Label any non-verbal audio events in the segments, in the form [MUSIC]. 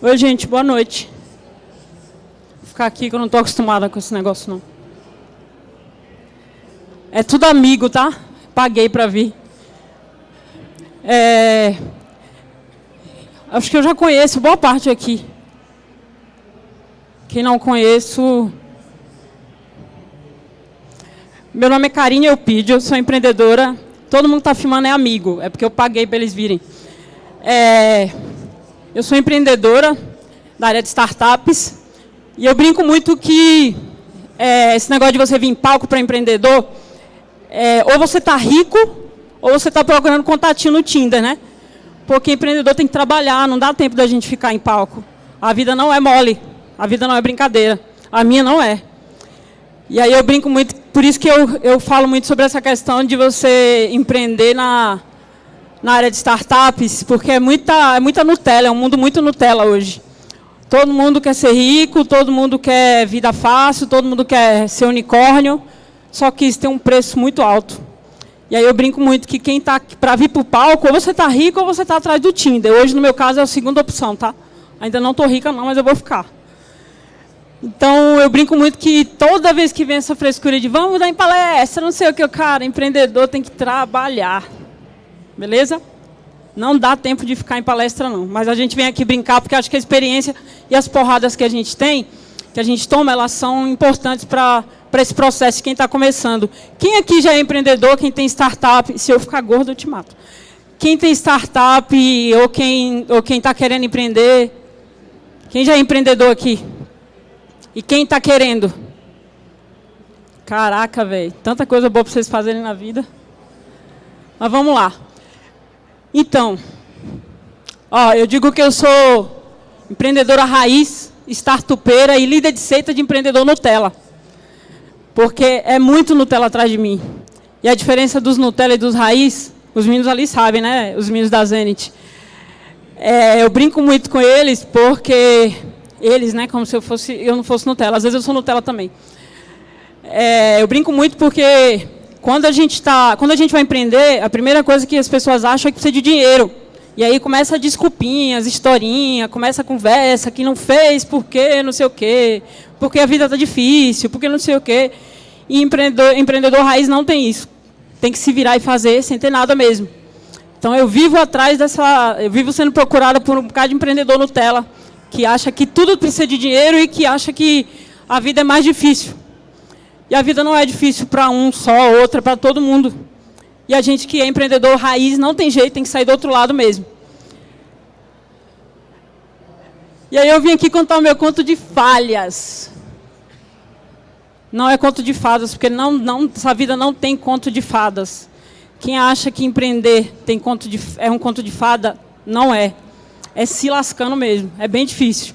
Oi, gente, boa noite. Vou ficar aqui que eu não estou acostumada com esse negócio, não. É tudo amigo, tá? Paguei para vir. É... Acho que eu já conheço boa parte aqui. Quem não conheço... Meu nome é Karine Eupídio, eu sou empreendedora. Todo mundo que está filmando é amigo, é porque eu paguei para eles virem. É... Eu sou empreendedora da área de startups e eu brinco muito que é, esse negócio de você vir em palco para empreendedor, é, ou você está rico ou você está procurando contatinho no Tinder, né? Porque empreendedor tem que trabalhar, não dá tempo da gente ficar em palco. A vida não é mole, a vida não é brincadeira. A minha não é. E aí eu brinco muito, por isso que eu, eu falo muito sobre essa questão de você empreender na, na área de startups, porque é muita, é muita Nutella, é um mundo muito Nutella hoje. Todo mundo quer ser rico, todo mundo quer vida fácil, todo mundo quer ser unicórnio, só que isso tem um preço muito alto. E aí eu brinco muito que quem está para vir para o palco, ou você está rico ou você está atrás do Tinder. Hoje, no meu caso, é a segunda opção, tá? Ainda não estou rica não, mas eu vou ficar. Então, eu brinco muito que toda vez que vem essa frescura de vamos dar em palestra, não sei o que, cara, empreendedor tem que trabalhar. Beleza? Não dá tempo de ficar em palestra, não. Mas a gente vem aqui brincar, porque acho que a experiência e as porradas que a gente tem, que a gente toma, elas são importantes para esse processo quem está começando. Quem aqui já é empreendedor, quem tem startup, se eu ficar gordo, eu te mato. Quem tem startup ou quem ou quem está querendo empreender, quem já é empreendedor aqui? E quem está querendo? Caraca, velho, tanta coisa boa para vocês fazerem na vida. Mas vamos lá. Então, ó, eu digo que eu sou empreendedora raiz, startupeira e líder de seita de empreendedor Nutella. Porque é muito Nutella atrás de mim. E a diferença dos Nutella e dos raiz, os meninos ali sabem, né? Os meninos da Zenit. É, eu brinco muito com eles porque eles, né? Como se eu fosse, eu não fosse Nutella. Às vezes eu sou Nutella também. É, eu brinco muito porque quando a gente tá, quando a gente vai empreender, a primeira coisa que as pessoas acham é que precisa de dinheiro. E aí começa desculpinhas, historinha, começa a conversa que não fez, porque não sei o quê, porque a vida está difícil, porque não sei o quê. E empreendedor, empreendedor raiz não tem isso. Tem que se virar e fazer sem ter nada mesmo. Então eu vivo atrás dessa, eu vivo sendo procurada por um bocado de empreendedor Nutella, que acha que tudo precisa de dinheiro e que acha que a vida é mais difícil. E a vida não é difícil para um só, outra, para todo mundo. E a gente que é empreendedor raiz não tem jeito, tem que sair do outro lado mesmo. E aí eu vim aqui contar o meu conto de falhas. Não é conto de fadas, porque não, não, essa vida não tem conto de fadas. Quem acha que empreender tem conto de, é um conto de fada, não é. É se lascando mesmo, é bem difícil.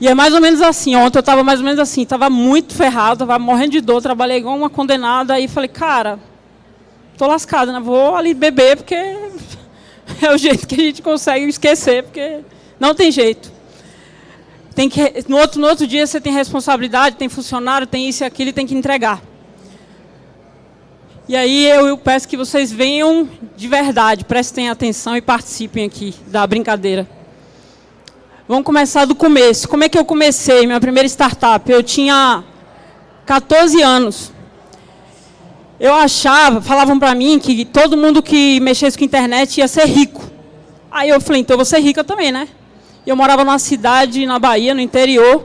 E é mais ou menos assim, ontem eu estava mais ou menos assim, estava muito ferrado, estava morrendo de dor, trabalhei igual uma condenada, aí falei, cara, estou lascada, né? vou ali beber, porque [LAUGHS] é o jeito que a gente consegue esquecer, porque não tem jeito. Tem que, no, outro, no outro dia você tem responsabilidade, tem funcionário, tem isso e aquilo, e tem que entregar. E aí eu, eu peço que vocês venham de verdade, prestem atenção e participem aqui da brincadeira. Vamos começar do começo. Como é que eu comecei minha primeira startup? Eu tinha 14 anos. Eu achava, falavam para mim que todo mundo que mexesse com internet ia ser rico. Aí eu falei, então eu vou ser rica também, né? Eu morava numa cidade na Bahia, no interior,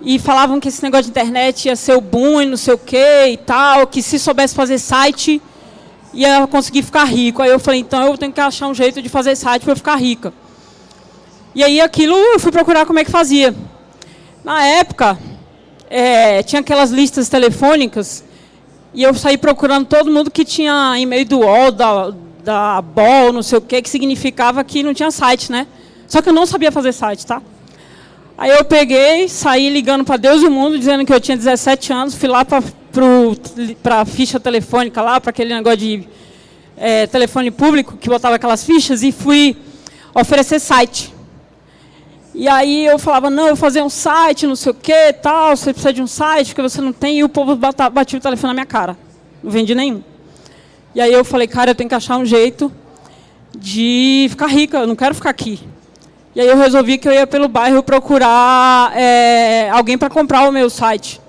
e falavam que esse negócio de internet ia ser o boom e não sei o quê e tal, que se soubesse fazer site ia conseguir ficar rico. Aí eu falei, então eu tenho que achar um jeito de fazer site para eu ficar rica. E aí aquilo eu fui procurar como é que fazia. Na época, é, tinha aquelas listas telefônicas e eu saí procurando todo mundo que tinha e-mail do UOL, da, da BOL, não sei o que, que significava que não tinha site, né? Só que eu não sabia fazer site, tá? Aí eu peguei, saí ligando para Deus e o mundo, dizendo que eu tinha 17 anos, fui lá para a ficha telefônica lá, para aquele negócio de é, telefone público, que botava aquelas fichas, e fui oferecer site. E aí eu falava, não, eu vou fazer um site, não sei o que, tal, você precisa de um site, porque você não tem, e o povo batia o telefone na minha cara. Não vendi nenhum. E aí eu falei, cara, eu tenho que achar um jeito de ficar rica, eu não quero ficar aqui. E aí eu resolvi que eu ia pelo bairro procurar é, alguém para comprar o meu site.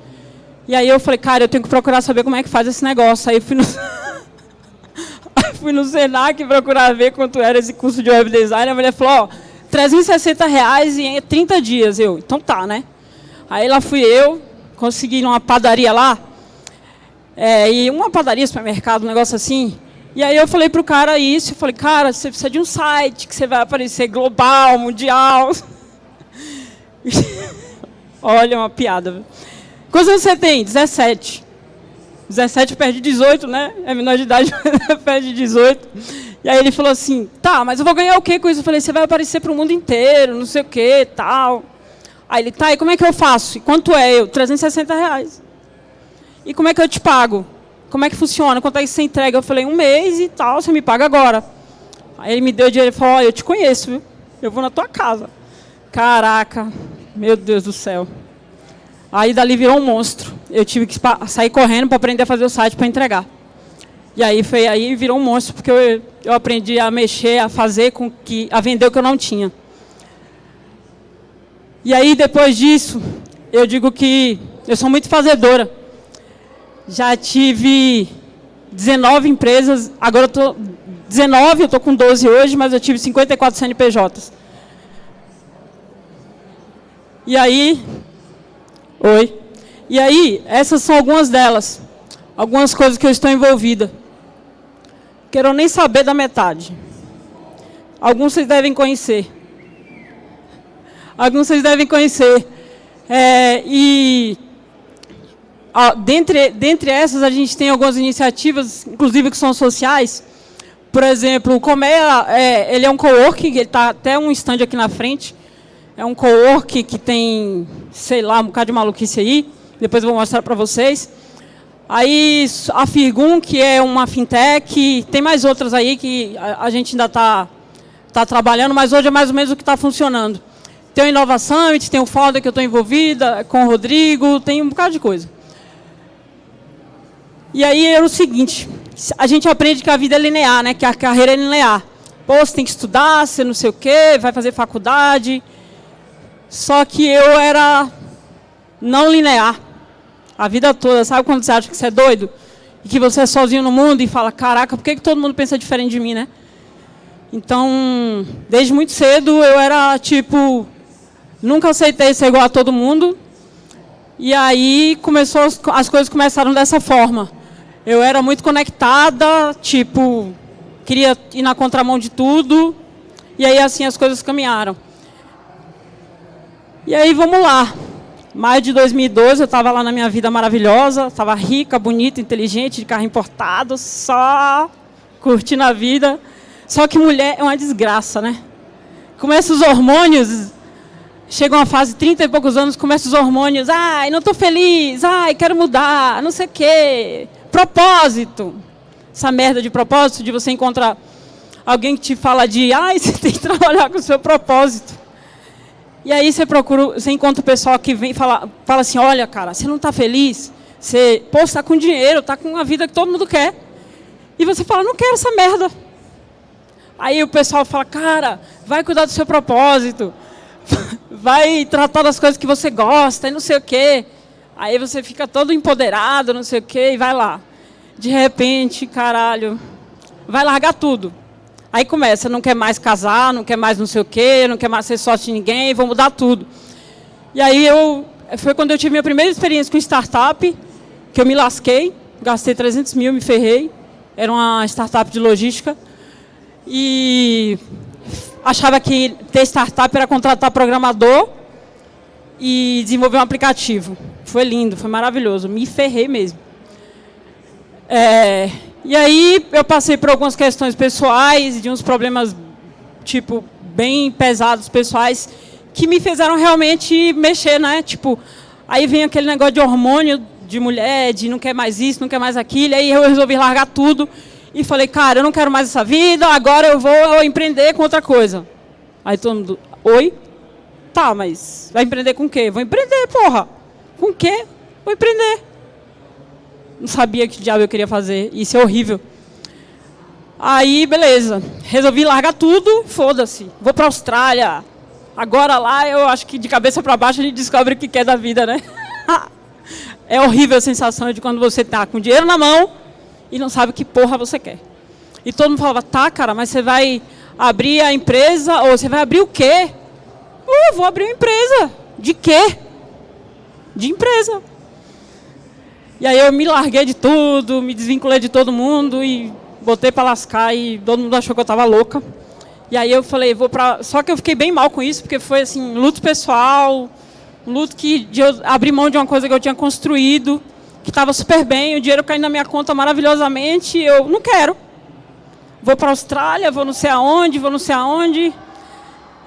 E aí eu falei, cara, eu tenho que procurar saber como é que faz esse negócio. Aí fui no, [LAUGHS] fui no Senac procurar ver quanto era esse curso de web design. A mulher falou, ó, 360 reais em 30 dias. Eu, então tá, né? Aí lá fui eu, consegui numa padaria lá, é, e uma padaria, supermercado, um negócio assim. E aí eu falei pro cara isso, eu falei, cara, você precisa de um site que você vai aparecer global, mundial. [LAUGHS] Olha, uma piada. Quantos você tem? 17. 17 perde 18, né? É menor de idade, [LAUGHS] perde 18. E aí ele falou assim, tá, mas eu vou ganhar o quê com isso? Eu falei, você vai aparecer para o mundo inteiro, não sei o quê, tal. Aí ele, tá, e como é que eu faço? E quanto é? Eu, 360 reais. E como é que eu te pago? como é que funciona? Quanto é que você entrega? Eu falei, um mês e tal, você me paga agora. Aí ele me deu o dinheiro e falou, olha, eu te conheço, viu? Eu vou na tua casa. Caraca, meu Deus do céu. Aí dali virou um monstro. Eu tive que sair correndo para aprender a fazer o site para entregar. E aí foi aí virou um monstro, porque eu, eu aprendi a mexer, a fazer com que. a vender o que eu não tinha. E aí, depois disso, eu digo que eu sou muito fazedora. Já tive 19 empresas, agora eu tô 19, eu estou com 12 hoje, mas eu tive 54 CNPJs. E aí, oi. E aí, essas são algumas delas. Algumas coisas que eu estou envolvida. Quero nem saber da metade. Alguns vocês devem conhecer. Alguns vocês devem conhecer. É, e dentre, dentre essas, a gente tem algumas iniciativas, inclusive que são sociais. Por exemplo, o Comea, é, ele é um co-work, ele está até um stand aqui na frente. É um co-work que tem, sei lá, um bocado de maluquice aí. Depois eu vou mostrar para vocês. Aí a Firgum, que é uma fintech, tem mais outras aí que a, gente ainda está tá trabalhando, mas hoje é mais ou menos o que está funcionando. Tem o Inovação, tem o Foda que eu estou envolvida, com o Rodrigo, tem um bocado de coisa. E aí era o seguinte, a gente aprende que a vida é linear, né? que a carreira é linear. Pô, você tem que estudar, você não sei o quê, vai fazer faculdade. Só que eu era não linear. A vida toda, sabe quando você acha que você é doido? E que você é sozinho no mundo e fala, caraca, por que, que todo mundo pensa diferente de mim, né? Então, desde muito cedo eu era tipo, nunca aceitei ser igual a todo mundo. E aí começou, as coisas começaram dessa forma. Eu era muito conectada, tipo, queria ir na contramão de tudo. E aí assim as coisas caminharam. E aí vamos lá. Maio de 2012 eu estava lá na minha vida maravilhosa, estava rica, bonita, inteligente, de carro importado, só curtindo a vida. Só que mulher é uma desgraça, né? Começa os hormônios, chega uma fase, 30 e poucos anos, começa os hormônios, ai, não estou feliz, ai, quero mudar, não sei o quê propósito. Essa merda de propósito, de você encontrar alguém que te fala de, ai, [LAUGHS] você tem que trabalhar com o seu propósito. E aí você procura, você encontra o pessoal que vem e fala, assim, olha, cara, você não está feliz? Você, pô, está com dinheiro, está com a vida que todo mundo quer. E você fala, não quero essa merda. Aí o pessoal fala, cara, vai cuidar do seu propósito, [LAUGHS] vai tratar das coisas que você gosta e não sei o quê. Aí você fica todo empoderado, não sei o quê, e vai lá. De repente, caralho, vai largar tudo. Aí começa, não quer mais casar, não quer mais não sei o quê, não quer mais ser sócio de ninguém, vou mudar tudo. E aí eu, foi quando eu tive minha primeira experiência com startup, que eu me lasquei, gastei 300 mil, me ferrei. Era uma startup de logística. E achava que ter startup era contratar programador e desenvolver um aplicativo. Foi lindo, foi maravilhoso. Me ferrei mesmo. É, e aí eu passei por algumas questões pessoais, de uns problemas, tipo, bem pesados pessoais, que me fizeram realmente mexer, né? Tipo, aí vem aquele negócio de hormônio de mulher, de não quer mais isso, não quer mais aquilo, aí eu resolvi largar tudo e falei, cara, eu não quero mais essa vida, agora eu vou empreender com outra coisa. Aí todo mundo, oi? Tá, mas vai empreender com o quê? Vou empreender, porra. Com o quê? Vou empreender. Não sabia que diabo eu queria fazer. Isso é horrível. Aí, beleza. Resolvi largar tudo, foda-se. Vou para a Austrália. Agora lá, eu acho que de cabeça para baixo a gente descobre o que quer da vida, né? [LAUGHS] é horrível a sensação de quando você está com dinheiro na mão e não sabe que porra você quer. E todo mundo falava, tá, cara, mas você vai abrir a empresa, ou você vai abrir o quê? Uh, vou abrir uma empresa. De quê? De empresa. E aí eu me larguei de tudo, me desvinculei de todo mundo e botei para lascar e todo mundo achou que eu estava louca. E aí eu falei, vou para. Só que eu fiquei bem mal com isso, porque foi assim, luto pessoal, luto que de eu abrir mão de uma coisa que eu tinha construído, que estava super bem, o dinheiro caindo na minha conta maravilhosamente, eu não quero. Vou para a Austrália, vou não sei aonde, vou não sei aonde.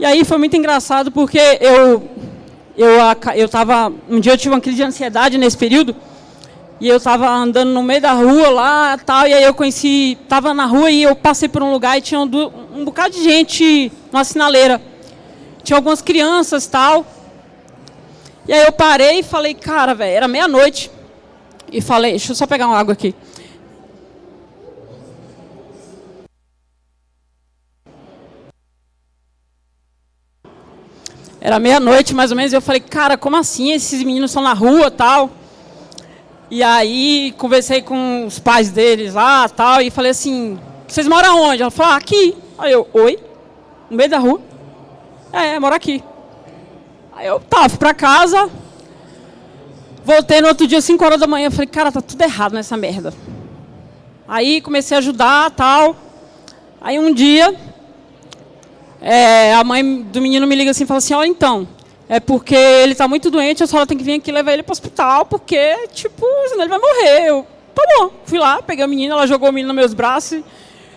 E aí foi muito engraçado porque eu eu eu tava um dia eu tive uma crise de ansiedade nesse período e eu estava andando no meio da rua lá, tal, e aí eu conheci, estava na rua e eu passei por um lugar e tinha um, um bocado de gente numa sinaleira. Tinha algumas crianças, tal. E aí eu parei e falei, cara, velho, era meia-noite. E falei, deixa eu só pegar uma água aqui. Era meia-noite, mais ou menos, e eu falei, cara, como assim? Esses meninos estão na rua, tal. E aí conversei com os pais deles lá, tal, e falei assim, vocês moram onde? Ela falou, aqui. Aí eu, oi? No meio da rua? É, moro aqui. Aí eu, tá, fui pra casa. Voltei no outro dia, 5 horas da manhã, falei, cara, tá tudo errado nessa merda. Aí comecei a ajudar, tal. Aí um dia, é, a mãe do menino me liga assim e fala assim, olha então, é porque ele está muito doente, a senhora tem que vir aqui levar ele para o hospital, porque, tipo, senão ele vai morrer. Eu, tá bom, fui lá, peguei a menina, ela jogou o menino nos meus braços,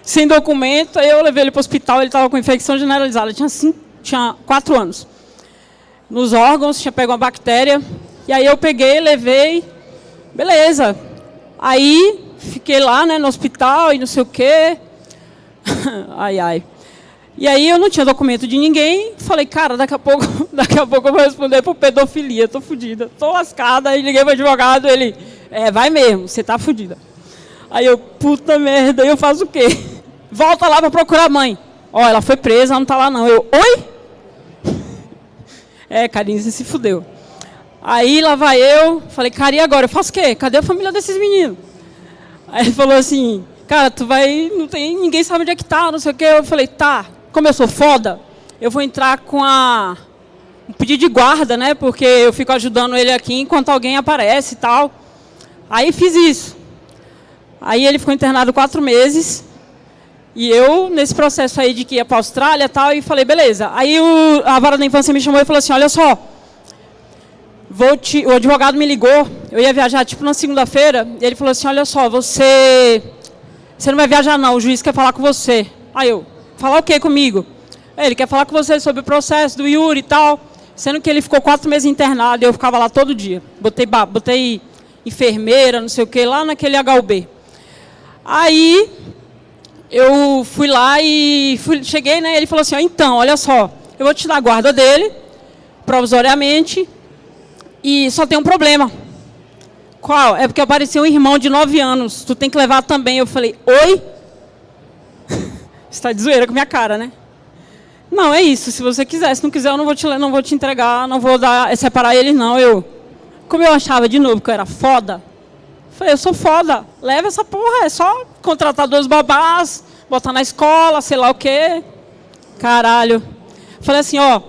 sem documento, aí eu levei ele para o hospital, ele estava com infecção generalizada, tinha, cinco, tinha quatro anos. Nos órgãos, tinha pego uma bactéria, e aí eu peguei, levei, beleza. Aí, fiquei lá, né, no hospital e não sei o quê. [LAUGHS] ai, ai. E aí eu não tinha documento de ninguém, falei, cara, daqui a pouco, [LAUGHS] daqui a pouco eu vou responder por pedofilia, tô fodida, tô lascada, aí liguei pro advogado, ele, é, vai mesmo, você tá fodida. Aí eu, puta merda, eu faço o quê? [LAUGHS] Volta lá para procurar a mãe. Ó, ela foi presa, não tá lá não. Eu, oi? [LAUGHS] É, carinho, você se fudeu. Aí lá vai eu, falei, cara, e agora? Eu faço o quê? Cadê a família desses meninos? Aí ele falou assim, cara, tu vai, não tem, ninguém sabe onde é que tá, não sei o quê. Eu falei, tá, como eu sou foda, eu vou entrar com a um pedido de guarda, né? Porque eu fico ajudando ele aqui enquanto alguém aparece e tal. Aí fiz isso. Aí ele ficou internado quatro meses. E eu, nesse processo aí de que ia para a Austrália e tal, e falei, beleza. Aí o, a vara da infância me chamou e falou assim, olha só, vou te, o advogado me ligou, eu ia viajar tipo na segunda-feira, e ele falou assim, olha só, você, você não vai viajar não, o juiz quer falar com você. Aí eu, Falar o que comigo? Ele quer falar com você sobre o processo do Yuri e tal. Sendo que ele ficou quatro meses internado e eu ficava lá todo dia. Botei, botei enfermeira, não sei o que, lá naquele HUB. Aí eu fui lá e fui, cheguei, né? Ele falou assim: então, olha só, eu vou te dar a guarda dele, provisoriamente, e só tem um problema. Qual? É porque apareceu um irmão de nove anos, tu tem que levar também. Eu falei: oi? Está de zoeira com minha cara, né? Não, é isso. Se você quiser, se não quiser, eu não vou te, não vou te entregar, não vou dar, separar eles, não. Eu, como eu achava de novo que eu era foda, falei, eu sou foda. Leva essa porra, é só contratar dois babás, botar na escola, sei lá o quê. Caralho. Falei assim, ó,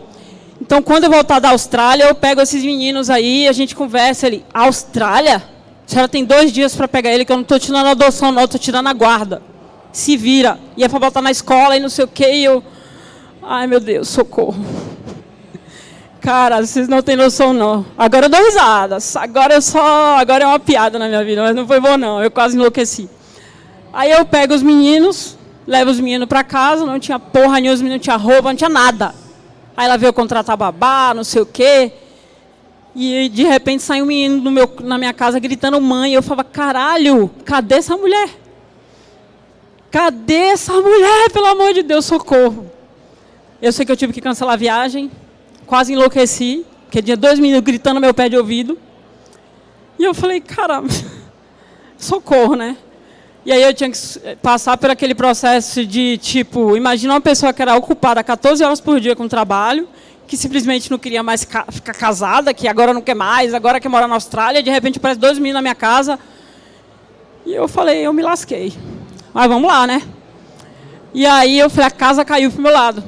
então quando eu voltar da Austrália, eu pego esses meninos aí, a gente conversa ali. Austrália? A senhora tem dois dias para pegar ele, que eu não estou tirando a adoção, não, estou tirando a guarda se vira. E é para botar na escola e não sei o quê. E eu, ai meu Deus, socorro. Cara, vocês não têm noção não. Agora eu dou risada. Agora eu só, agora é uma piada na minha vida, mas não foi bom não. Eu quase enlouqueci. Aí eu pego os meninos, levo os meninos para casa, não tinha porra nenhuma, não tinha roupa, não tinha nada. Aí ela veio contratar babá, não sei o quê. E de repente sai um menino meu, na minha casa gritando mãe. Eu falava, caralho, cadê essa mulher? Cadê essa mulher? Pelo amor de Deus, socorro. Eu sei que eu tive que cancelar a viagem. Quase enlouqueci. Porque tinha dois meninos gritando no meu pé de ouvido. E eu falei, caramba, [LAUGHS] socorro, né? E aí eu tinha que passar por aquele processo de, tipo, imagina uma pessoa que era ocupada 14 horas por dia com trabalho, que simplesmente não queria mais ficar casada, que agora não quer mais, agora quer morar na Austrália, de repente aparece dois meninos na minha casa. E eu falei, eu me lasquei. Mas vamos lá, né? E aí eu falei, a casa caiu pro meu lado.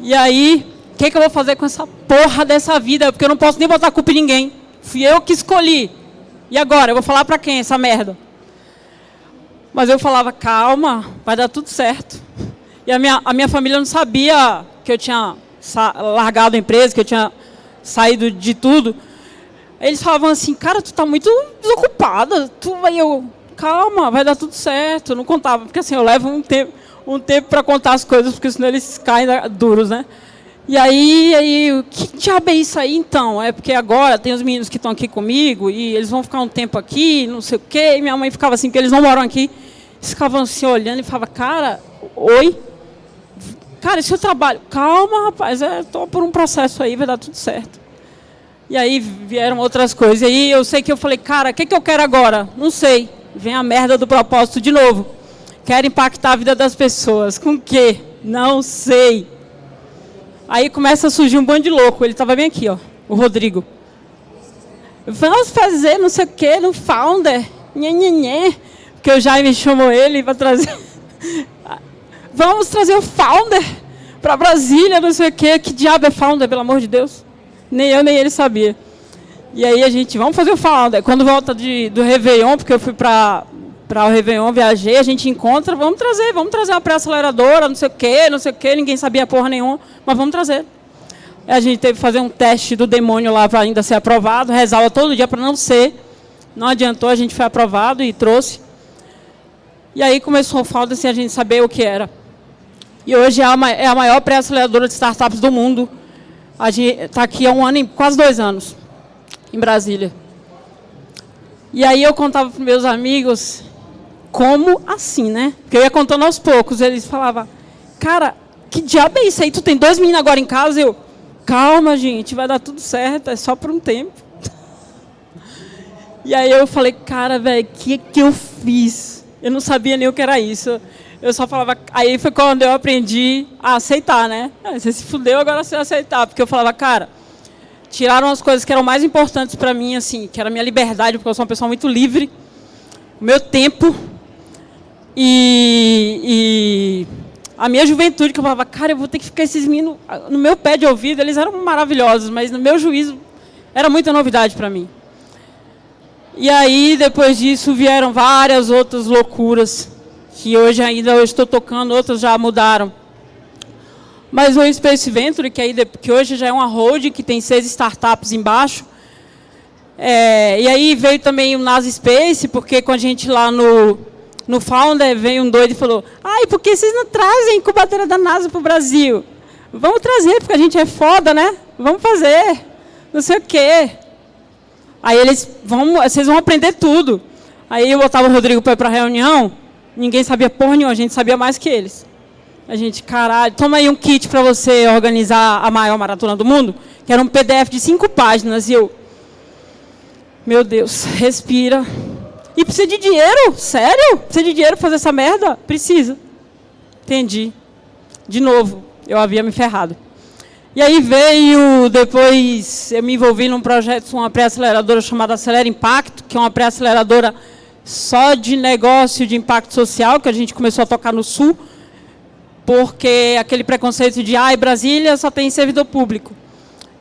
E aí, o que, que eu vou fazer com essa porra dessa vida? Porque eu não posso nem botar culpa em ninguém. Fui eu que escolhi. E agora? Eu vou falar para quem essa merda? Mas eu falava, calma, vai dar tudo certo. E a minha, a minha família não sabia que eu tinha largado a empresa, que eu tinha saído de tudo. Eles falavam assim, cara, tu tá muito desocupada. Tu, aí eu, calma, vai dar tudo certo. Não contava, porque assim, eu levo um tempo, um tempo para contar as coisas, porque senão eles caem duros, né? E aí, aí, que diabo é isso aí então? É porque agora tem os meninos que estão aqui comigo e eles vão ficar um tempo aqui, não sei o quê. E minha mãe ficava assim, porque eles não moram aqui. Eles ficavam assim olhando e falava, cara, oi? Cara, esse é o trabalho. Calma, rapaz, é, tô por um processo aí, vai dar tudo certo. E aí vieram outras coisas. E aí eu sei que eu falei, cara, o que, que eu quero agora? Não sei. Vem a merda do propósito de novo. Quero impactar a vida das pessoas. Com o quê? Não sei. Aí começa a surgir um bando de louco. Ele estava bem aqui, ó, o Rodrigo. Vamos fazer não sei o quê no Founder. Nhê, nhê, nhê. Porque o Jaime chamou ele para trazer. [LAUGHS] Vamos trazer o Founder para Brasília, não sei o quê. Que diabo é Founder, pelo amor de Deus? Nem eu, nem ele sabia. E aí a gente, vamos fazer o Founder. Quando volta de, do Réveillon, porque eu fui para para o Réveillon, viajei, a gente encontra, vamos trazer, vamos trazer uma pré-aceleradora, não sei o quê, não sei o quê, ninguém sabia porra nenhuma, mas vamos trazer. A gente teve que fazer um teste do demônio lá para ainda ser aprovado, rezava todo dia para não ser, não adiantou, a gente foi aprovado e trouxe. E aí começou a falta assim, a gente saber o que era. E hoje é a, é maior pré-aceleradora de startups do mundo. A gente está aqui há um ano, quase dois anos, em Brasília. E aí eu contava para meus amigos, como assim, né? Porque eu ia contando aos poucos. Eles falavam, cara, que diabo é isso aí? Tu tem dois meninos agora em casa? Eu, calma, gente, vai dar tudo certo, é só por um tempo. [LAUGHS] E aí eu falei, cara, velho, o que, que eu fiz? Eu não sabia nem o que era isso. Eu só falava. Aí foi quando eu aprendi a aceitar, né? Ah, você se fudeu, agora você aceitar. Porque eu falava, cara, tiraram as coisas que eram mais importantes para mim, assim, que era a minha liberdade, porque eu sou uma pessoa muito livre, o meu tempo, e, e, a minha juventude, que eu falava, cara, eu vou ter que ficar esses meninos no meu pé de ouvido, eles eram maravilhosos, mas no meu juízo era muita novidade para mim. E aí, depois disso, vieram várias outras loucuras, que hoje ainda eu estou tocando, outras já mudaram. Mas o Space Venture, que, aí, que hoje já é uma hold, que tem seis startups embaixo, é, e aí veio também o NASA Space, porque com a gente lá no, no Founder veio um doido e falou: ai, por que vocês não trazem incubadoras da NASA para o Brasil? Vamos trazer, porque a gente é foda, né? Vamos fazer. Não sei o quê. Aí eles vão, vocês vão aprender tudo. Aí eu botava o Rodrigo para ir para a reunião, ninguém sabia porra nenhuma, a gente sabia mais que eles. A gente, caralho, toma aí um kit para você organizar a maior maratona do mundo, que era um PDF de cinco páginas, e eu, meu Deus, respira, e precisa de dinheiro? Sério? Precisa de dinheiro para fazer essa merda? Precisa. Entendi. De novo, eu havia me ferrado. E aí veio, depois eu me envolvi num projeto, uma pré-aceleradora chamada Acelera Impacto, que é uma pré-aceleradora só de negócio de impacto social, que a gente começou a tocar no Sul, porque aquele preconceito de, ai, Brasília só tem servidor público.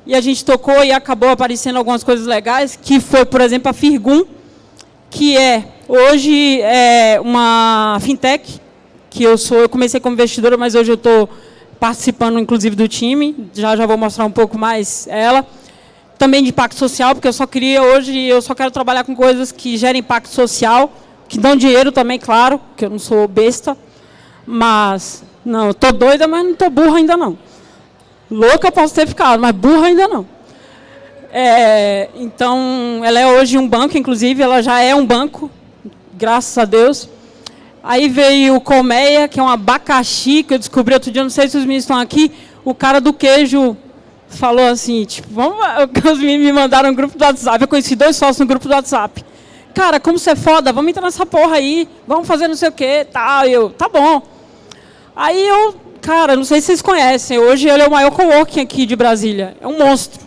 E a gente tocou e acabou aparecendo algumas coisas legais, que foi, por exemplo, a Firgum, que é hoje é uma fintech, que eu sou, eu comecei como investidora, mas hoje eu estou participando inclusive do time, já já vou mostrar um pouco mais ela. Também de impacto social, porque eu só queria hoje, eu só quero trabalhar com coisas que gerem impacto social, que dão dinheiro também, claro, que eu não sou besta, mas não, estou doida, mas não estou burra ainda não. Louca posso ter ficado, mas burra ainda não. É, então, ela é hoje um banco, inclusive, ela já é um banco, graças a Deus. Aí veio o Colmeia, que é um abacaxi, que eu descobri outro dia, não sei se os meninos estão aqui, o cara do queijo falou assim, tipo, vamos, [LAUGHS] os meninos me mandaram um grupo do WhatsApp, eu conheci dois sócios no grupo do WhatsApp. Cara, como você é foda, vamos entrar nessa porra aí, vamos fazer não sei o que, tal, eu, tá bom. Aí eu cara, não sei se vocês conhecem, hoje ele é o maior coworking aqui de Brasília. É um monstro.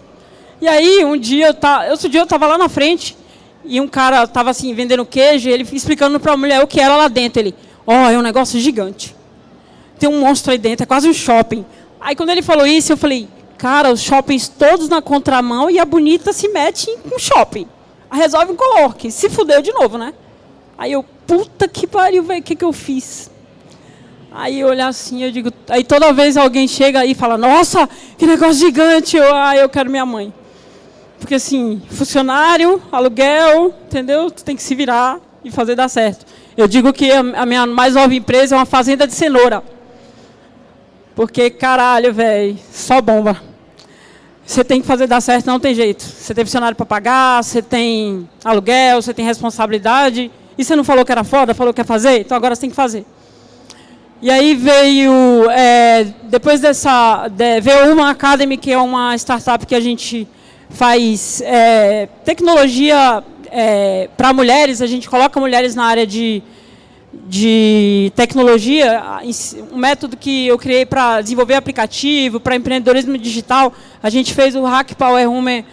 E aí, um dia, eu tá, outro dia eu estava lá na frente, e um cara estava assim, vendendo queijo, e ele explicando para a mulher o que era lá dentro. Ele, ó, oh, é um negócio gigante. Tem um monstro aí dentro, é quase um shopping. Aí quando ele falou isso, eu falei, cara, os shoppings todos na contramão e a bonita se mete em um shopping. Resolve um coworking. Se fudeu de novo, né? Aí eu, puta que pariu, velho, o que, que eu fiz? Aí olhar assim, eu digo, aí toda vez alguém chega aí e fala, nossa, que negócio gigante, eu, ah, eu quero minha mãe. Porque assim, funcionário, aluguel, entendeu? Tu tem que se virar e fazer dar certo. Eu digo que a minha mais nova empresa é uma fazenda de cenoura. Porque, caralho, velho, só bomba. Você tem que fazer dar certo, não tem jeito. Você tem funcionário para pagar, você tem aluguel, você tem responsabilidade. E você não falou que era foda, falou que ia fazer? Então agora você tem que fazer. E aí veio, é, depois dessa, de, veio uma Academy, que é uma startup que a gente faz é, tecnologia é, para mulheres, a gente coloca mulheres na área de, de tecnologia, um método que eu criei para desenvolver aplicativo, para empreendedorismo digital, a gente fez o Hack Power Woman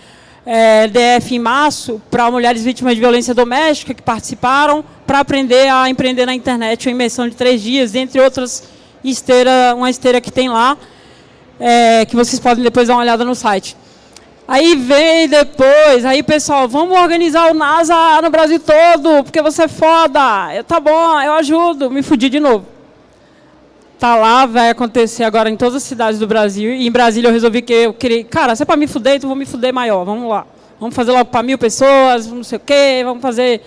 é, DF em março para mulheres vítimas de violência doméstica que participaram para aprender a empreender na internet, uma imersão de três dias, entre outras esteira, uma esteira que tem lá, é, que vocês podem depois dar uma olhada no site. Aí vem depois, aí pessoal, vamos organizar o NASA no Brasil todo, porque você é foda. Eu, tá bom, eu ajudo, me fudi de novo. Tá lá, vai acontecer agora em todas as cidades do Brasil. E em Brasília eu resolvi que eu queria, cara, se é para me fuder, então vou me fuder maior, vamos lá. Vamos fazer logo para mil pessoas, não sei o quê, vamos fazer,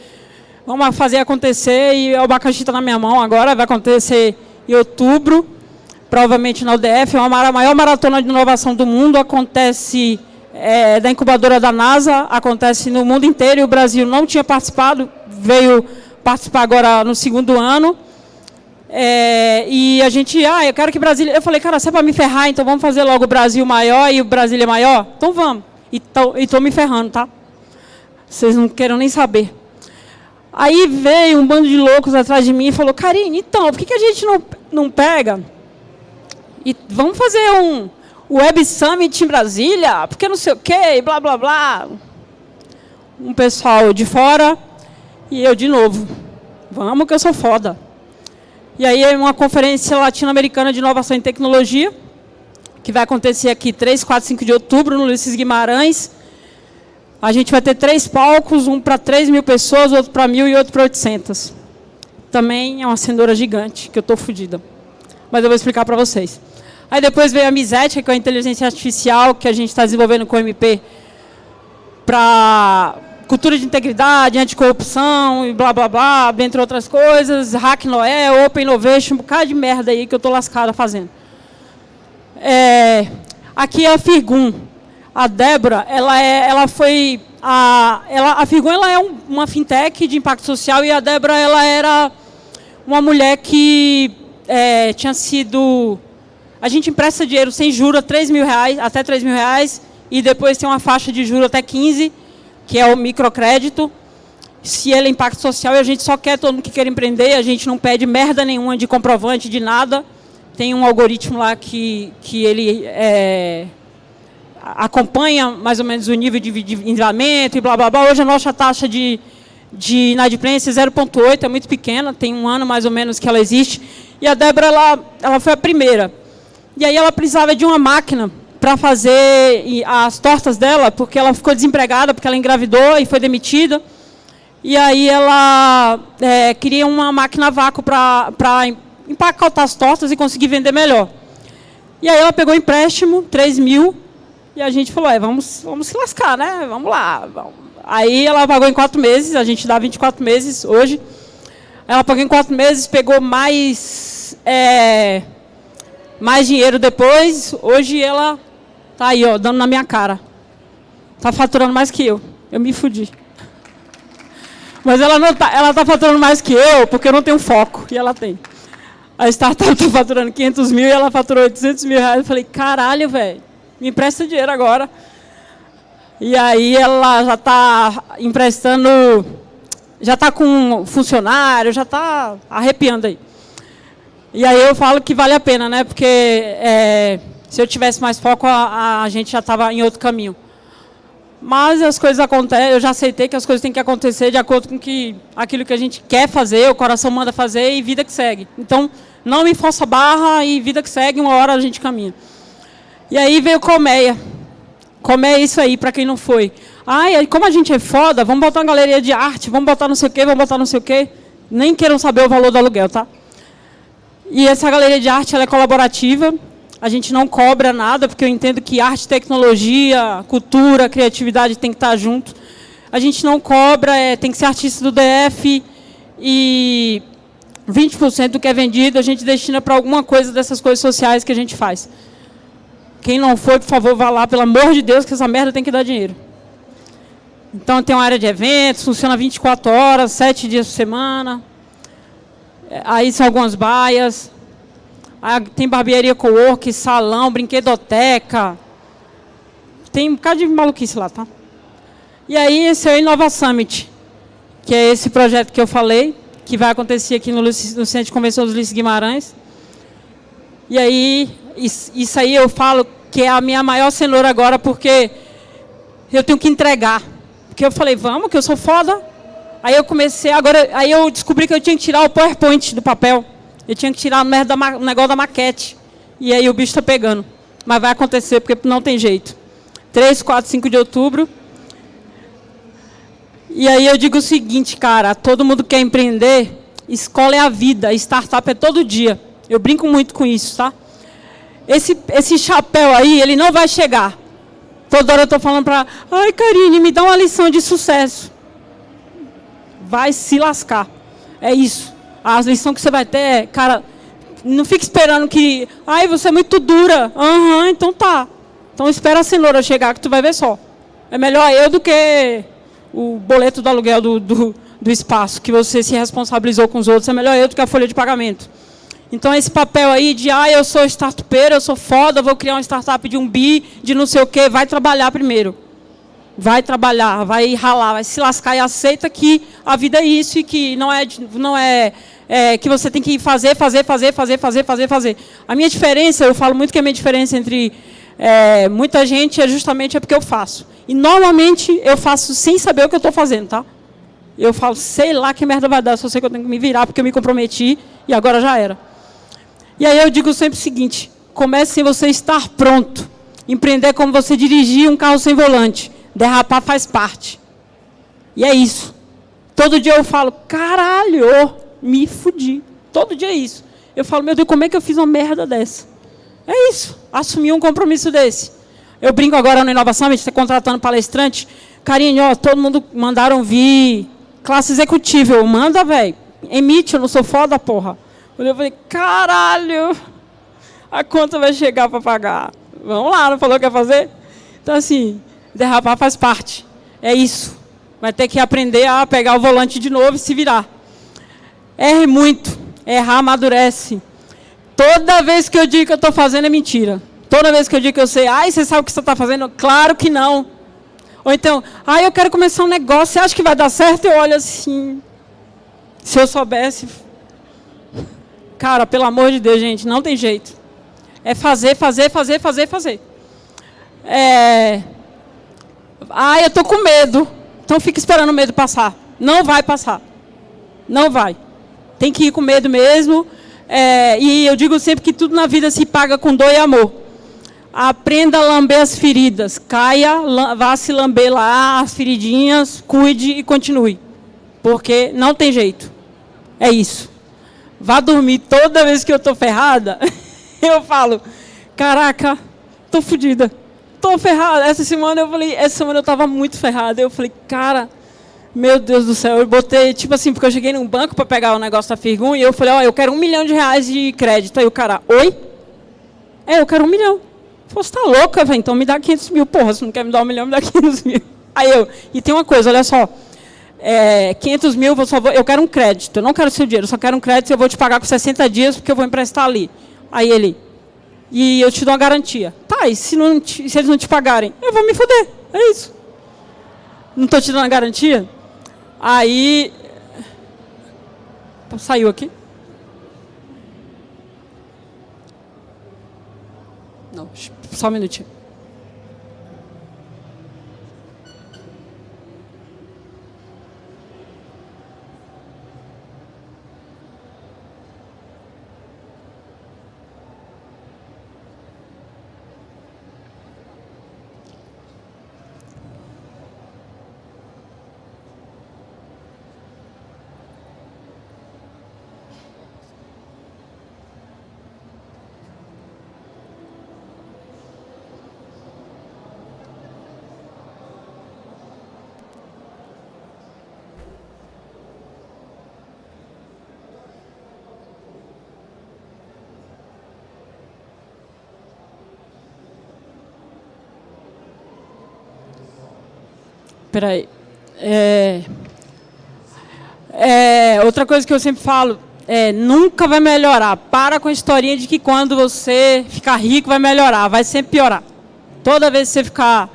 vamos fazer acontecer. E o abacaxi está na minha mão agora, vai acontecer em outubro, provavelmente na UDF, é uma maior maratona de inovação do mundo, acontece é, da incubadora da NASA, acontece no mundo inteiro, e o Brasil não tinha participado, veio participar agora no segundo ano. É, e a gente, ah, eu quero que Brasília. Eu falei, cara, se é para me ferrar, então vamos fazer logo o Brasil maior e o Brasília maior? Então vamos. E estou me ferrando, tá? Vocês não querem nem saber. Aí veio um bando de loucos atrás de mim e falou, Karine, então, por que, que a gente não, não pega e vamos fazer um Web Summit em Brasília? Porque não sei o quê, e blá, blá, blá. Um pessoal de fora e eu de novo. Vamos que eu sou foda. E aí é uma conferência latino-americana de inovação em tecnologia, que vai acontecer aqui 3, 4, 5 de outubro, no Ulisses Guimarães. A gente vai ter três palcos, um para 3 mil pessoas, outro para mil e outro para 800. Também é uma cenoura gigante, que eu estou fodida. Mas eu vou explicar para vocês. Aí depois veio a Misética, que é a inteligência artificial que a gente está desenvolvendo com o MP para cultura de integridade, anticorrupção e blá blá blá, entre outras coisas, Hack Noé, Open Innovation, um bocado de merda aí que eu estou lascada fazendo. É, aqui é a Firgum. A Débora, ela, é, ela foi. A, ela, a Firgum ela é um, uma fintech de impacto social e a Débora ela era uma mulher que é, tinha sido. A gente empresta dinheiro sem juros 3 mil reais, até 3 mil reais, e depois tem uma faixa de juros até 15 que é o microcrédito. Se ele é impacto social e a gente só quer todo mundo que quer empreender, a gente não pede merda nenhuma de comprovante, de nada. Tem um algoritmo lá que, que ele é, acompanha mais ou menos o nível de endividamento e blá, blá, blá. Hoje a nossa taxa de, de inadimplência é 0,8, é muito pequena, tem um ano mais ou menos que ela existe. E a Débora, ela, ela foi a primeira. E aí ela precisava de uma máquina para fazer as tortas dela, porque ela ficou desempregada, porque ela engravidou e foi demitida. E aí ela é, queria uma máquina a vácuo para empacotar as tortas e conseguir vender melhor. E aí ela pegou empréstimo, 3 mil, e a gente falou, é, vamos, vamos se lascar, né? Vamos lá. Vamos. Aí ela pagou em quatro meses, a gente dá 24 meses hoje. Ela pagou em quatro meses, pegou mais, é, mais dinheiro depois. Hoje ela Tá aí, ó, dando na minha cara. Tá faturando mais que eu. Eu me fudi. Mas ela não tá, ela tá faturando mais que eu, porque eu não tenho foco. E ela tem. A startup está [LAUGHS] faturando 500 mil e ela faturou 800 mil reais. Eu falei, caralho, velho, me empresta dinheiro agora. E aí ela já está emprestando, já está com funcionário, já está arrepiando aí. E aí eu falo que vale a pena, né? Porque é, se eu tivesse mais foco, a, a gente já estava em outro caminho. Mas as coisas acontecem, eu já aceitei que as coisas têm que acontecer de acordo com que, aquilo que a gente quer fazer, o coração manda fazer e vida que segue. Então, não me força barra e vida que segue, uma hora a gente caminha. E aí veio Colmeia. Colmeia é isso aí, para quem não foi. Ai, como a gente é foda, vamos botar uma galeria de arte, vamos botar não sei o quê, vamos botar não sei o quê. Nem queiram saber o valor do aluguel, tá? E essa galeria de arte ela é colaborativa. A gente não cobra nada, porque eu entendo que arte, tecnologia, cultura, criatividade tem que estar junto. A gente não cobra, é, tem que ser artista do DF e 20% do que é vendido a gente destina para alguma coisa dessas coisas sociais que a gente faz. Quem não for, por favor, vá lá, pelo amor de Deus, que essa merda tem que dar dinheiro. Então tem uma área de eventos, funciona 24 horas, 7 dias por semana. É, aí são algumas baias. Aí tem barbearia co-work, salão, brinquedoteca. Tem um bocado de maluquice lá, tá? E aí esse é o Inova Summit, que é esse projeto que eu falei, que vai acontecer aqui no, no Centro de Convenção dos Ulisses Guimarães. E aí, isso aí eu falo que é a minha maior cenoura agora, porque eu tenho que entregar. Porque eu falei, vamos, que eu sou foda. Aí eu comecei, agora, aí eu descobri que eu tinha que tirar o PowerPoint do papel. Eu tinha que tirar o negócio da maquete. E aí o bicho está pegando. Mas vai acontecer, porque não tem jeito. 3, 4, 5 de outubro. E aí eu digo o seguinte, cara, todo mundo quer empreender, escola é a vida, startup é todo dia. Eu brinco muito com isso, tá? Esse, esse chapéu aí, ele não vai chegar. Toda hora eu estou falando para, ai, Karine, me dá uma lição de sucesso. Vai se lascar. É isso. A lição que você vai ter é, cara, não fique esperando que, ai, você é muito dura. Aham, uhum, então tá. Então espera a cenoura chegar que tu vai ver só. É melhor eu do que o boleto do aluguel do, do, do espaço, que você se responsabilizou com os outros. É melhor eu do que a folha de pagamento. Então, esse papel aí de, ah, eu sou startupeiro, eu sou foda, vou criar uma startup de um bi, de não sei o quê, vai trabalhar primeiro. Vai trabalhar, vai ralar, vai se lascar e aceita que a vida é isso e que não é, não é, é que você tem que fazer, fazer, fazer, fazer, fazer, fazer, fazer. A minha diferença, eu falo muito que a minha diferença entre é, muita gente é justamente é porque eu faço. E normalmente eu faço sem saber o que eu estou fazendo, tá? Eu falo, sei lá que merda vai dar, só sei que eu tenho que me virar porque eu me comprometi e agora já era. E aí eu digo sempre o seguinte, comece sem você estar pronto. Empreender é como você dirigir um carro sem volante. Derrapar faz parte. E é isso. Todo dia eu falo, caralho, me fudi. Todo dia é isso. Eu falo, meu Deus, como é que eu fiz uma merda dessa? É isso. Assumir um compromisso desse. Eu brinco agora no Inovação, a gente está contratando palestrante. Carinho, ó, todo mundo mandaram vir. Classe executiva. Manda, velho. Emite, eu não sou foda, porra. Eu falei, caralho, a conta vai chegar para pagar. Vamos lá, não falou que ia fazer? Então, assim, derrapar faz parte. É isso. Vai ter que aprender a pegar o volante de novo e se virar. Erre muito. Errar amadurece. Toda vez que eu digo que eu estou fazendo é mentira. Toda vez que eu digo que eu sei, ai, você sabe o que você está fazendo? Claro que não. Ou então, ai, eu quero começar um negócio, você acha que vai dar certo? Eu olho assim. Se eu soubesse, Cara, pelo amor de Deus, gente, não tem jeito. É fazer, fazer, fazer, fazer, fazer. É... Ah, eu estou com medo. Então fica esperando o medo passar. Não vai passar. Não vai. Tem que ir com medo mesmo. É... E eu digo sempre que tudo na vida se paga com dor e amor. Aprenda a lamber as feridas. Caia, vá se lamber lá as feridinhas, cuide e continue. Porque não tem jeito. É isso vá dormir toda vez que eu estou ferrada, [LAUGHS] eu falo, caraca, estou fodida, estou ferrada. Essa semana eu falei, essa semana eu estava muito ferrada. Eu falei, cara, meu Deus do céu, eu botei, tipo assim, porque eu cheguei num banco para pegar o negócio da Firgun e eu falei, ó, oh, eu quero um milhão de reais de crédito. Aí o cara, oi? É, eu quero um milhão. Você tá louca, velho? Então me dá 500 mil. Porra, se não quer me dar um milhão, me dá [LAUGHS] 500 mil. Aí eu, e tem uma coisa, olha só é, 500 mil, eu, vou, eu quero um crédito, eu não quero seu dinheiro, eu só quero um crédito e eu vou te pagar com 60 dias porque eu vou emprestar ali. Aí ele, e eu te dou uma garantia. Tá, e se, não te, se eles não te pagarem? Eu vou me fuder, é isso. Não estou te dando a garantia? Aí. Saiu aqui? Não, só um minutinho. Peraí. É, é, outra coisa que eu sempre falo é nunca vai melhorar. Para com a historinha de que quando você ficar rico vai melhorar. Vai sempre piorar. Toda vez que você ficar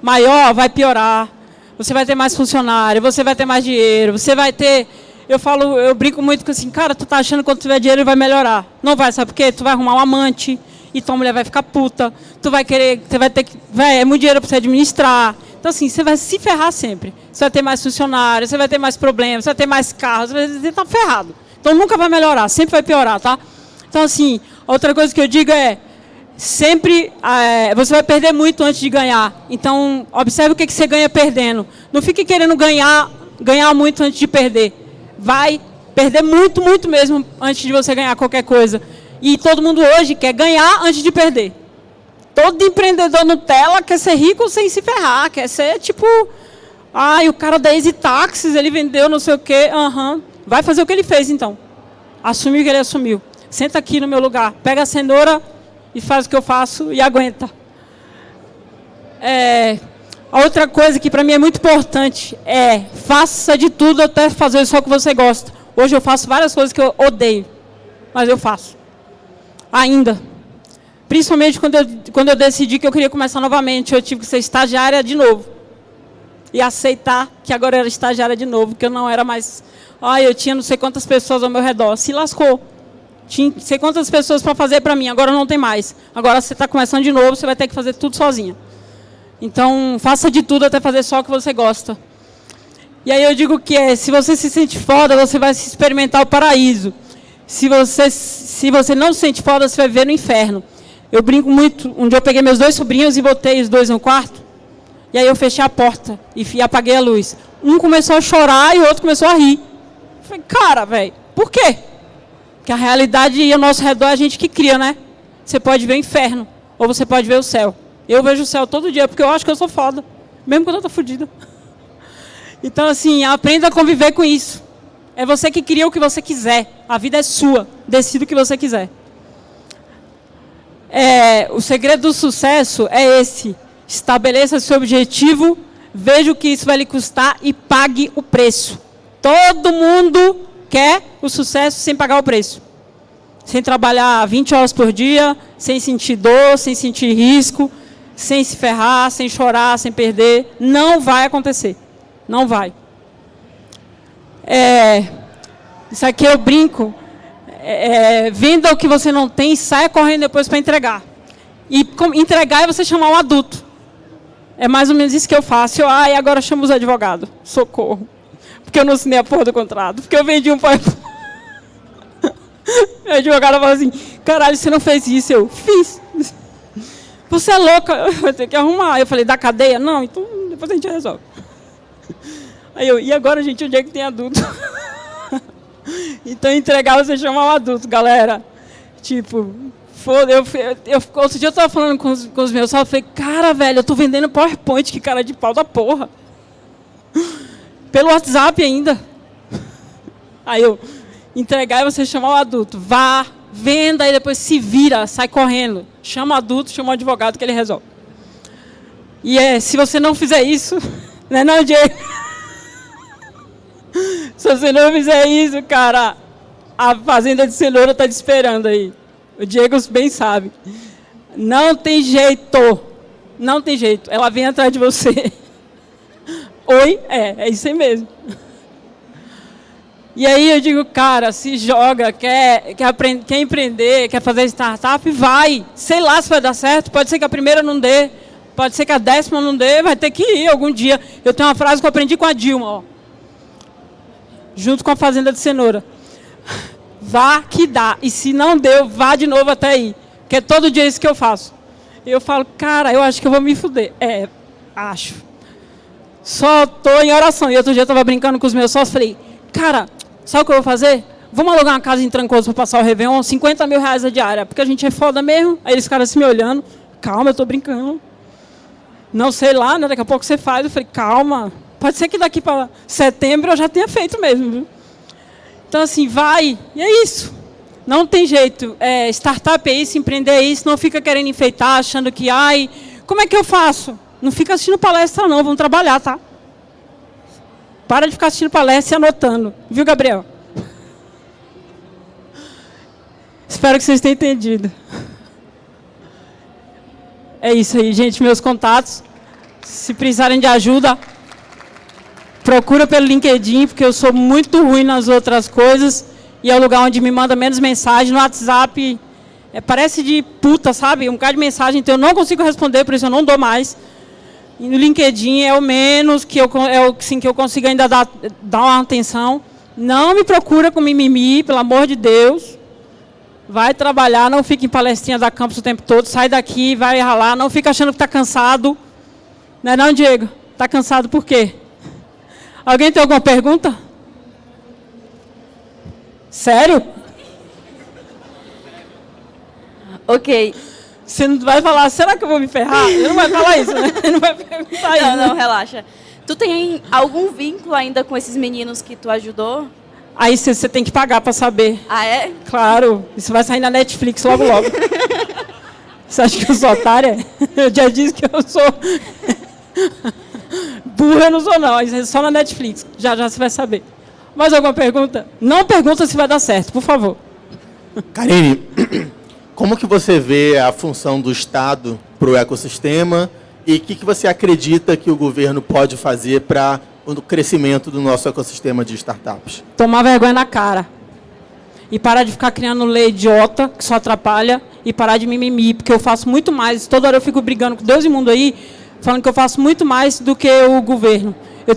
maior, vai piorar. Você vai ter mais funcionário, você vai ter mais dinheiro, você vai ter... Eu falo, eu brinco muito com assim, cara, tu tá achando que quando tiver dinheiro vai melhorar. Não vai, sabe por quê? Tu vai arrumar um amante e tua mulher vai ficar puta. Tu vai querer, você vai ter que... Véi, é muito dinheiro para você administrar. Então, assim, você vai se ferrar sempre. Você vai ter mais funcionários, você vai ter mais problemas, você vai ter mais carros, você vai estar ferrado. Então, nunca vai melhorar, sempre vai piorar, tá? Então, assim, outra coisa que eu digo é, sempre é, você vai perder muito antes de ganhar. Então, observe o que, que você ganha perdendo. Não fique querendo ganhar, ganhar muito antes de perder. Vai perder muito, muito mesmo antes de você ganhar qualquer coisa. E todo mundo hoje quer ganhar antes de perder. Todo empreendedor Nutella quer ser rico sem se ferrar, quer ser tipo... Ai, o cara da Easy Taxis, ele vendeu não sei o quê. Uhum. Vai fazer o que ele fez, então. Assumiu o que ele assumiu. Senta aqui no meu lugar, pega a cenoura e faz o que eu faço e aguenta. É, a outra coisa que para mim é muito importante é faça de tudo até fazer só o que você gosta. Hoje eu faço várias coisas que eu odeio, mas eu faço. Ainda. Principalmente quando eu, quando eu decidi que eu queria começar novamente, eu tive que ser estagiária de novo. E aceitar que agora era estagiária de novo, que eu não era mais... Ah, eu tinha não sei quantas pessoas ao meu redor. Se lascou. Tinha não sei quantas pessoas para fazer para mim, agora não tem mais. Agora você está começando de novo, você vai ter que fazer tudo sozinha. Então, faça de tudo até fazer só o que você gosta. E aí eu digo que é, se você se sente foda, você vai experimentar o paraíso. Se você, se você não se sente foda, você vai ver no inferno. Eu brinco muito. Um dia eu peguei meus dois sobrinhos e botei os dois no quarto. E aí eu fechei a porta e apaguei a luz. Um começou a chorar e o outro começou a rir. Eu falei, cara, velho, por quê? Porque a realidade e ao nosso redor é a gente que cria, né? Você pode ver o inferno ou você pode ver o céu. Eu vejo o céu todo dia porque eu acho que eu sou foda. Mesmo quando eu tô fodida. [LAUGHS] Então, assim, aprenda a conviver com isso. É você que cria o que você quiser. A vida é sua. Decida o que você quiser. É, o segredo do sucesso é esse. Estabeleça seu objetivo, veja o que isso vai lhe custar e pague o preço. Todo mundo quer o sucesso sem pagar o preço. Sem trabalhar 20 horas por dia, sem sentir dor, sem sentir risco, sem se ferrar, sem chorar, sem perder. Não vai acontecer. Não vai. É, isso aqui eu brinco é, é, venda o que você não tem e saia correndo depois para entregar. E com, entregar é você chamar um adulto. É mais ou menos isso que eu faço. Eu, ah, e agora chamo os advogados. Socorro. Porque eu não assinei a porra do contrato. Porque eu vendi um pai. [LAUGHS] o advogado falou assim, caralho, você não fez isso. Eu, fiz. Você é louca, [LAUGHS] eu vou ter que arrumar. Eu falei, da cadeia? Não, então depois a gente resolve. Aí eu, e agora, gente, onde é que tem adulto? [LAUGHS] Então, entregar você chama o adulto, galera. Tipo, foda, eu, eu, outro dia eu tava falando com os, com os meus eu falei, cara, velho, eu tô vendendo PowerPoint, que cara de pau da porra. Pelo WhatsApp ainda. Aí eu, entregar e você chamar o adulto. Vá, venda e depois se vira, sai correndo. Chama o adulto, chama o advogado que ele resolve. E é, se você não fizer isso, [LAUGHS] né não, Diego? Se você não fizer isso, cara, a fazenda de cenoura está te esperando aí. O Diego bem sabe. Não tem jeito. Não tem jeito. Ela vem atrás de você. [LAUGHS] Oi? É, é isso aí mesmo. E aí eu digo, cara, se joga, quer, quer, aprender, quer empreender, quer fazer startup, vai. Sei lá se vai dar certo, pode ser que a primeira não dê, pode ser que a décima não dê, vai ter que ir algum dia. Eu tenho uma frase que eu aprendi com a Dilma, ó, junto com a Fazenda de Cenoura. Vá que dá, e se não deu, vá de novo até aí, que é todo dia isso que eu faço. Eu falo, cara, eu acho que eu vou me fuder. É, acho. Só estou em oração. E outro dia eu estava brincando com os meus sócios, falei, cara, Sabe o que eu vou fazer? Vamos alugar uma casa em Trancoso para passar o Réveillon, 50 mil reais a diária, porque a gente é foda mesmo. Aí eles ficaram assim me olhando. Calma, eu estou brincando. Não sei lá, né? daqui a pouco você faz. Eu falei, calma. Pode ser que daqui para setembro eu já tenha feito mesmo. Então, assim, vai. E é isso. Não tem jeito. É, startup é isso, empreender é isso. Não fica querendo enfeitar, achando que, ai, como é que eu faço? Não fica assistindo palestra, não. Vamos trabalhar, tá? Para de ficar assistindo palestra e anotando. Viu, Gabriel? Espero que vocês tenham entendido. É isso aí, gente. Meus contatos. Se precisarem de ajuda, procura pelo LinkedIn, porque eu sou muito ruim nas outras coisas. E é o lugar onde me manda menos mensagem. No WhatsApp, é, parece de puta, sabe? Um cara de mensagem, então eu não consigo responder, por isso eu não dou mais. E no LinkedIn é o menos que eu, é o, assim, que eu consigo ainda dar, dar uma atenção. Não me procura com mimimi, pelo amor de Deus. Vai trabalhar, não fique em palestrinha da campus o tempo todo. Sai daqui, vai ralar. Não fica achando que está cansado. Não é não, Diego? Está cansado por quê? Alguém tem alguma pergunta? Sério? Ok. Você não vai falar, será que eu vou me ferrar? Ele não vai falar isso, né? Ele [LAUGHS] não vai perguntar isso. Não, não, relaxa. Tu tem algum vínculo ainda com esses meninos que tu ajudou? Aí você tem que pagar para saber. Ah, é? Claro. Isso vai sair na Netflix logo, logo. [LAUGHS] você acha que eu sou otária? [LAUGHS] Eu já disse que eu sou... Burra eu não sou, não. É só na Netflix. Já, já você vai saber. Mais alguma pergunta? Não pergunta se vai dar certo, por favor. Karine, [CLEARS THROAT] como que você vê a função do Estado para o ecossistema e o que, que você acredita que o governo pode fazer para o crescimento do nosso ecossistema de startups? Tomar vergonha na cara. E parar de ficar criando lei idiota, que só atrapalha, e parar de mimimi, porque eu faço muito mais. Toda hora eu fico brigando com Deus e mundo aí, falando que eu faço muito mais do que o governo. Eu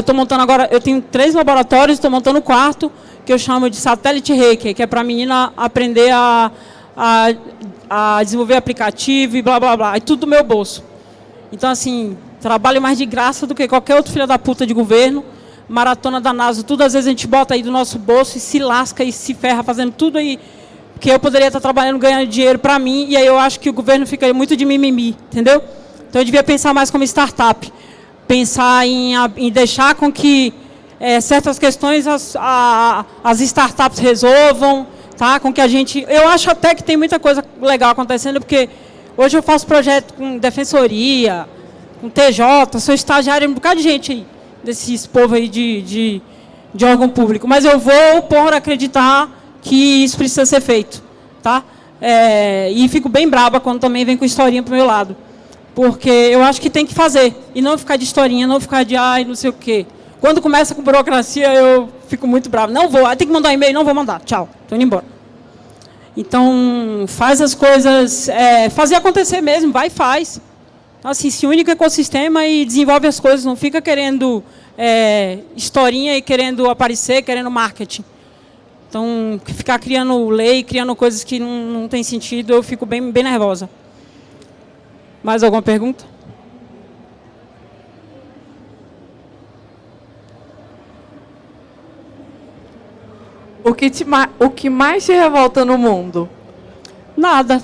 estou montando agora, eu tenho três laboratórios, estou montando o quarto, que eu chamo de satélite reiki, que é para a menina aprender a a, a desenvolver aplicativo e blá, blá, blá. É tudo do meu bolso. Então, assim, trabalho mais de graça do que qualquer outro filho da puta de governo. Maratona da NASA, tudo às vezes a gente bota aí do nosso bolso e se lasca e se ferra fazendo tudo aí. Porque eu poderia estar trabalhando, ganhando dinheiro para mim, e aí eu acho que o governo fica muito de mimimi, entendeu? Então eu devia pensar mais como startup. Pensar em, em deixar com que é, certas questões as, a, as startups resolvam, tá? Com que a gente, eu acho até que tem muita coisa legal acontecendo, porque hoje eu faço projeto com defensoria, com TJ, sou estagiário, um bocado de gente aí, desses povo aí de, de, de órgão público, mas eu vou por acreditar que isso precisa ser feito, tá? É, e fico bem braba quando também vem com historinha para o meu lado. Porque eu acho que tem que fazer. E não ficar de historinha, não ficar de ai, não sei o quê. Quando começa com burocracia, eu fico muito bravo. Não vou, tem que mandar um e-mail, não vou mandar. Tchau, estou indo embora. Então, faz as coisas, é, fazer acontecer mesmo, vai e faz. Assim, se une com o ecossistema e desenvolve as coisas, não fica querendo é, historinha e querendo aparecer, querendo marketing. Então, ficar criando lei, criando coisas que não, não tem sentido, eu fico bem, bem nervosa. Mais alguma pergunta? O que, te, o que mais te revolta no mundo? Nada.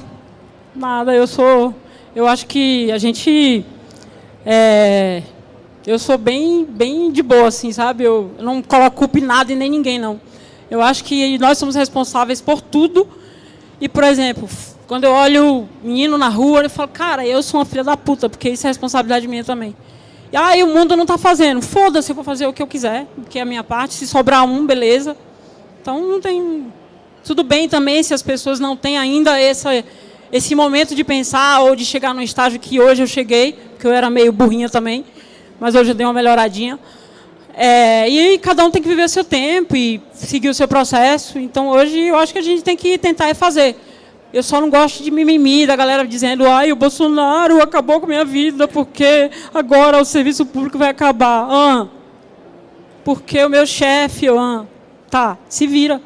Nada. Eu sou. Eu acho que a gente. É, eu sou bem, bem de boa, assim, sabe? Eu, eu não coloco culpa em nada e nem ninguém, não. Eu acho que nós somos responsáveis por tudo. E, por exemplo, quando eu olho o menino na rua, eu falo, cara, eu sou uma filha da puta, porque isso é responsabilidade minha também. E aí ah, o mundo não está fazendo. Foda-se, eu vou fazer o que eu quiser, que é a minha parte. Se sobrar um, beleza. Então não tem. Tudo bem também se as pessoas não têm ainda essa, esse momento de pensar ou de chegar no estágio que hoje eu cheguei, porque eu era meio burrinha também, mas hoje eu dei uma melhoradinha. É, e cada um tem que viver seu tempo e seguir o seu processo. Então, hoje, eu acho que a gente tem que tentar fazer. Eu só não gosto de mimimi, da galera dizendo ai, o Bolsonaro acabou com a minha vida porque agora o serviço público vai acabar. Ah, porque o meu chefe, ah, tá, se vira.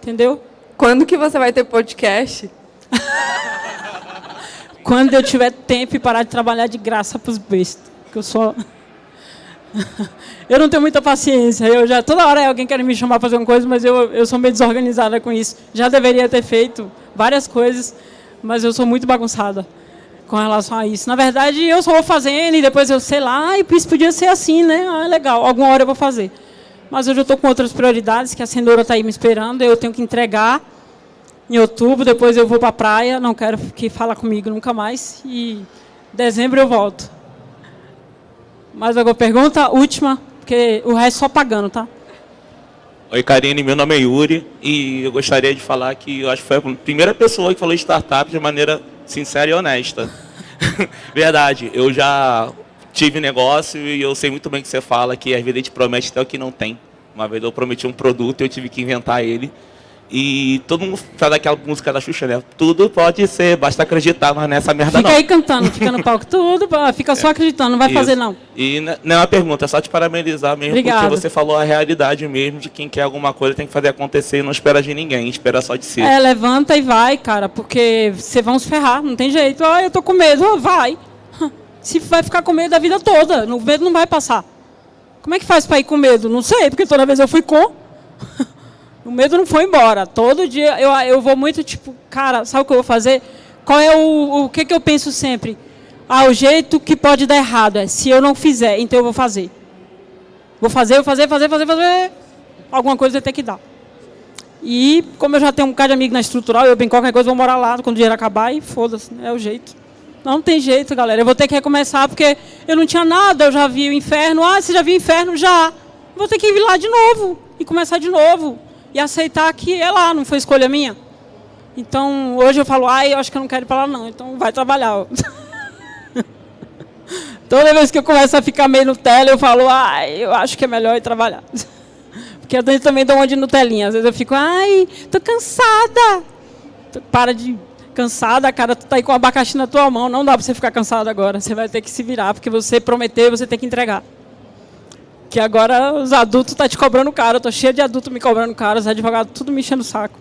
Entendeu? Quando que você vai ter podcast? [LAUGHS] Quando eu tiver tempo e parar de trabalhar de graça para os bestos. Que eu só... [LAUGHS] eu não tenho muita paciência. Eu já toda hora alguém quer me chamar para fazer uma coisa, mas eu, eu sou meio desorganizada com isso. Já deveria ter feito várias coisas, mas eu sou muito bagunçada com relação a isso. Na verdade, eu só vou fazendo e depois eu sei lá, e isso podia ser assim, né? Ah, legal, alguma hora eu vou fazer. Mas eu estou com outras prioridades, que a cenoura está aí me esperando, eu tenho que entregar em outubro, depois eu vou para a praia, não quero que fala comigo nunca mais, e dezembro eu volto. Mais alguma pergunta? Última, porque o resto só pagando, tá? Oi, Karine, meu nome é Yuri e eu gostaria de falar que eu acho que foi a primeira pessoa que falou de startup de maneira sincera e honesta. [LAUGHS] Verdade, eu já tive negócio e eu sei muito bem que você fala que às vezes a gente promete até o que não tem. Uma vez eu prometi um produto e eu tive que inventar ele. E todo mundo faz aquela música da Xuxa, né? Tudo pode ser, basta acreditar, mas nessa merda fica não. Fica aí cantando, fica no palco, tudo, fica só acreditando, não vai Isso. fazer não. E não é uma pergunta, é só te parabenizar mesmo, porque você falou a realidade mesmo de quem quer alguma coisa tem que fazer acontecer e não espera de ninguém, espera só de si. É, levanta e vai, cara, porque vocês vão se ferrar, não tem jeito. Ah, eu tô com medo, ah, vai. [LAUGHS] Se vai ficar com medo a vida toda, o medo não vai passar. Como é que faz para ir com medo? Não sei, porque toda vez eu fui com. [LAUGHS] O medo não foi embora. Todo dia eu, eu vou muito tipo, cara, sabe o que eu vou fazer? Qual é o, o que, que eu penso sempre? Ah, o jeito que pode dar errado é se eu não fizer, então eu vou fazer. Vou fazer, vou fazer, fazer, fazer, fazer. Alguma coisa tem que dar. E como eu já tenho um bocado de amigo na estrutural, eu bem qualquer coisa vou morar lá quando o dinheiro acabar e foda-se, é o jeito. Não tem jeito, galera. Eu vou ter que recomeçar porque eu não tinha nada, eu já vi o inferno. Ah, você já viu o inferno? Já. Vou ter que ir lá de novo e começar de novo e aceitar que é lá, não foi escolha minha. Então, hoje eu falo, ai, eu acho que eu não quero ir para lá não, então vai trabalhar. [LAUGHS] Toda vez que eu começo a ficar meio Nutella, eu falo, ai, eu acho que é melhor ir trabalhar. [LAUGHS] Porque eu também dou uma de Nutelinha. Às vezes eu fico, ai, tô cansada. Para de cansada, cara, tu tá aí com o abacaxi na tua mão, não dá para você ficar cansado agora. Você vai ter que se virar, porque você prometeu, você tem que entregar. Que agora os adultos estão tá te cobrando caro. Eu tô cheio de adultos me cobrando caro, os advogados tudo me enchendo o saco.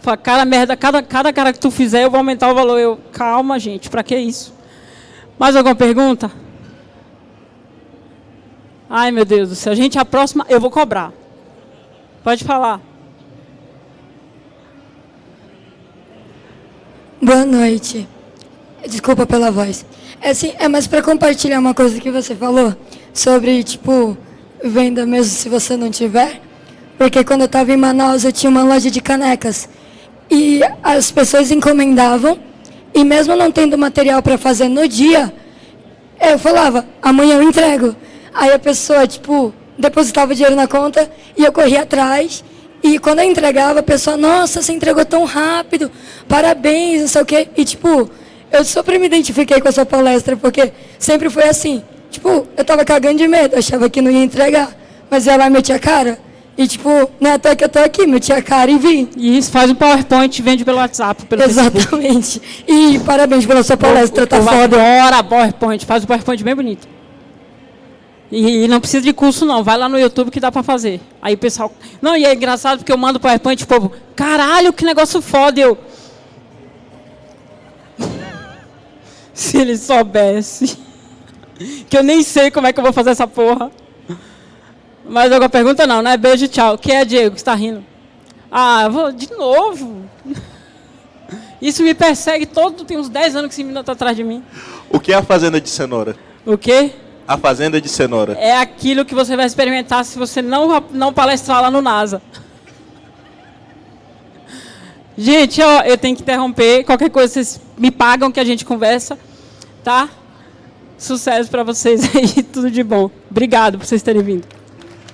Fala, cara, merda, cada, cada cara que tu fizer, eu vou aumentar o valor. Eu, calma, gente, para que isso? Mais alguma pergunta? Ai, meu Deus do céu. Gente, a próxima eu vou cobrar. Pode falar. Boa noite. Desculpa pela voz. É, assim, é mais para compartilhar uma coisa que você falou sobre, tipo, venda mesmo se você não tiver. Porque quando eu estava em Manaus, eu tinha uma loja de canecas. E as pessoas encomendavam, e mesmo não tendo material para fazer no dia, eu falava, amanhã eu entrego. Aí a pessoa, tipo, depositava o dinheiro na conta e eu corria atrás. E quando eu entregava, a pessoa, nossa, você entregou tão rápido, parabéns, não sei o quê. E, tipo, eu super me identifiquei com a sua palestra, porque sempre foi assim. Tipo, eu tava cagando de medo, achava que não ia entregar. Mas ia lá e metia a cara. E, tipo, não é até que eu tô aqui, meti a cara e vim. E isso, faz um PowerPoint e vende pelo WhatsApp, pelo Exatamente. Facebook. E parabéns pela sua palestra, tá foda. Adora PowerPoint, faz um PowerPoint bem bonito. E, e, não precisa de curso, não. Vai lá no YouTube que dá pra fazer. Aí o pessoal... Não, e é engraçado porque eu mando PowerPoint, o povo... Caralho, que negócio foda. Eu... [LAUGHS] Se ele soubesse... Que eu nem sei como é que eu vou fazer essa porra. Mais alguma pergunta? Não, né? Beijo e tchau. Quem é Diego que está rindo? Ah, vou de novo. Isso me persegue todo... Tem uns 10 anos que esse menino está atrás de mim. O que é a fazenda de cenoura? O quê? A fazenda de cenoura. É aquilo que você vai experimentar se você não, não palestrar lá no NASA. Gente, ó, eu tenho que interromper. Qualquer coisa vocês me pagam que a gente conversa, tá? Sucesso para vocês aí, [LAUGHS] tudo de bom. Obrigado por vocês terem vindo.